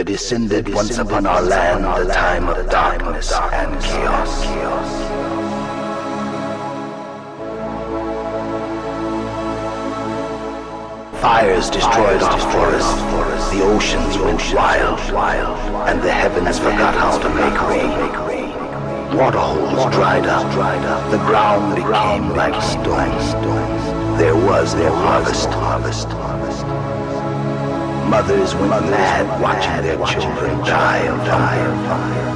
There descended once upon our land the time of darkness and chaos. Fires destroyed our forests, the oceans went wild, and the heavens forgot how to make rain. Waterholes dried up, the ground became like stone. There was no harvest. Mothers went mad watching their children die of hunger.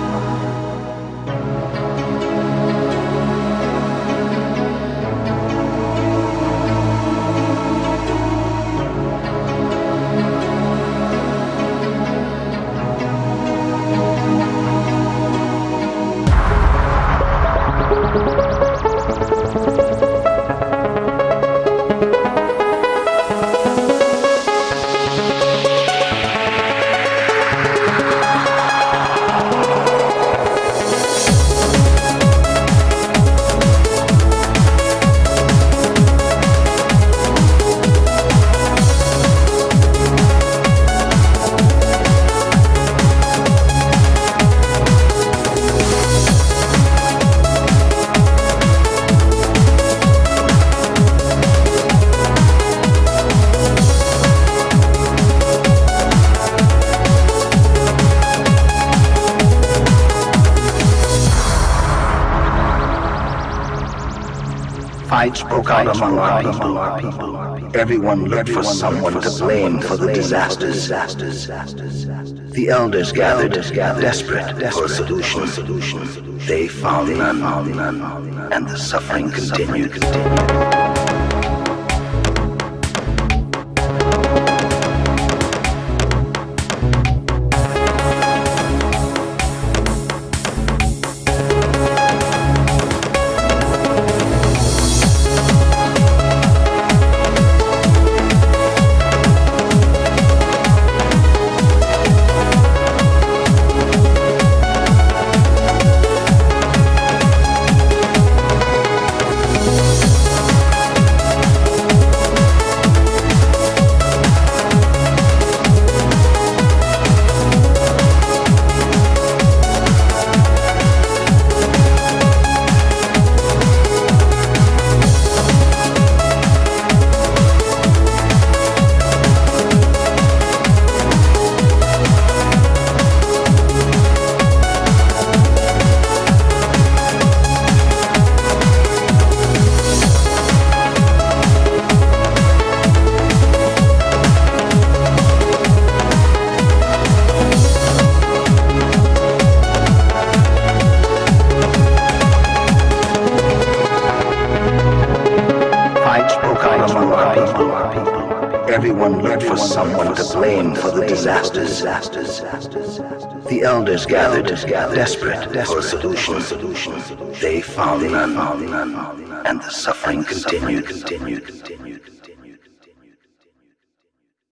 Fights broke out among our people. Everyone looked for someone to blame for the disasters. The elders gathered, desperate for a solution. They found none, and the suffering continued. Everyone looked for someone to blame for the disasters. The elders gathered, desperate for a solution. They found none, and the suffering continued.